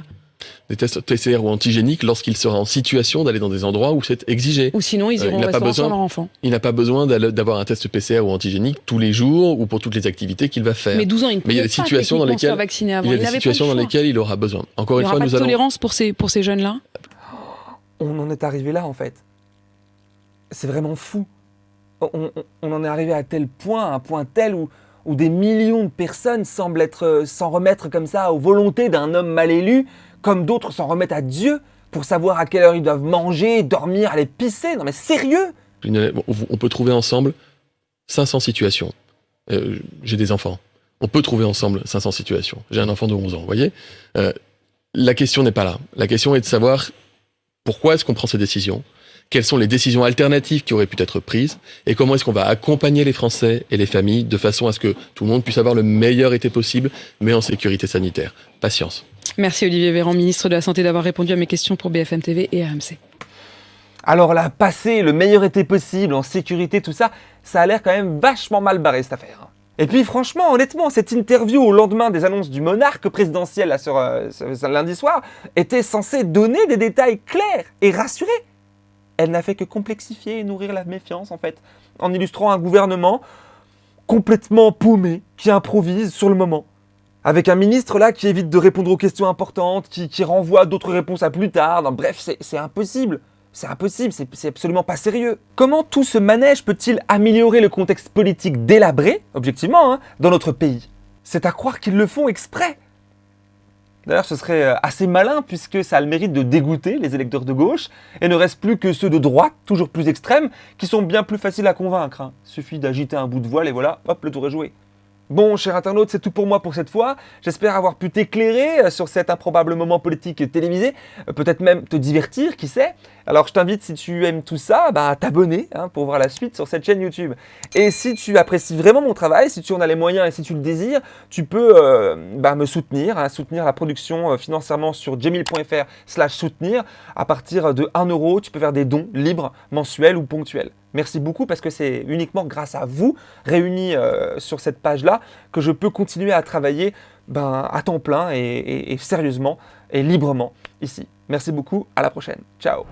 Des tests PCR ou antigéniques lorsqu'il sera en situation d'aller dans des endroits où c'est exigé. Ou sinon ils Euh, iront il pas besoin- leur enfant Il n'a pas besoin d'avoir un test PCR ou antigénique tous les jours ou pour toutes les activités qu'il va faire. Mais 12 ans, il ne Mais il y a des pas situations dans lesquelles il y a des situations dans lesquelles il aura besoin. Encore Il une n'y fois, aura pas nous de allons tolérance pour ces, pour ces jeunes-là? On en est arrivé là en fait. C'est vraiment fou. On, en est arrivé à tel point, à un point tel où, des millions de personnes semblent être, euh, s'en remettre comme ça aux volontés d'un homme mal élu, comme d'autres s'en remettent à Dieu pour savoir à quelle heure ils doivent manger, dormir, aller pisser. Non mais sérieux? On peut trouver ensemble 500 situations. Euh, J'ai des enfants. On peut trouver ensemble 500 situations. J'ai un enfant de 11 ans, vous voyez? Euh, La question n'est pas là. La question est de savoir pourquoi est-ce qu'on prend ces décisions? Quelles sont les décisions alternatives qui auraient pu être prises? Et comment est-ce qu'on va accompagner les Français et les familles de façon à ce que tout le monde puisse avoir le meilleur été possible, mais en sécurité sanitaire? Patience. Merci Olivier Véran, ministre de la Santé, d'avoir répondu à mes questions pour BFM TV et RMC. Alors là, passer le meilleur été possible, en sécurité, tout ça, ça a l'air quand même vachement mal barré cette affaire. Et puis franchement, honnêtement, cette interview au lendemain des annonces du monarque présidentiel là, sur, euh, lundi soir était censée donner des détails clairs et rassurer. Elle n'a fait que complexifier et nourrir la méfiance en fait, en illustrant un gouvernement complètement paumé, qui improvise sur le moment. Avec un ministre là qui évite de répondre aux questions importantes, qui, renvoie d'autres réponses à plus tard. Bref, c'est impossible. C'est impossible, c'est absolument pas sérieux. Comment tout ce manège peut-il améliorer le contexte politique délabré, objectivement, hein, dans notre pays? C'est à croire qu'ils le font exprès. D'ailleurs, ce serait euh, assez malin puisque ça a le mérite de dégoûter les électeurs de gauche et ne reste plus que ceux de droite, toujours plus extrêmes, qui sont bien plus faciles à convaincre. hein. Suffit d'agiter un bout de voile et voilà, hop, le tour est joué. Bon, cher internaute, c'est tout pour moi pour cette fois. J'espère avoir pu t'éclairer euh, sur cet improbable moment politique télévisé, euh, peut-être même te divertir, qui sait. Alors je t'invite, si tu aimes tout ça, bah, à t'abonner hein, pour voir la suite sur cette chaîne YouTube. Et si tu apprécies vraiment mon travail, si tu en as les moyens et si tu le désires, tu peux euh, bah, me soutenir, hein, soutenir la production financièrement sur jamil.fr slash soutenir. À partir de 1 euro, tu peux faire des dons libres, mensuels ou ponctuels. Merci beaucoup parce que c'est uniquement grâce à vous, réunis euh, sur cette page-là, que je peux continuer à travailler ben, à temps plein et- sérieusement et librement ici. Merci beaucoup, à la prochaine. Ciao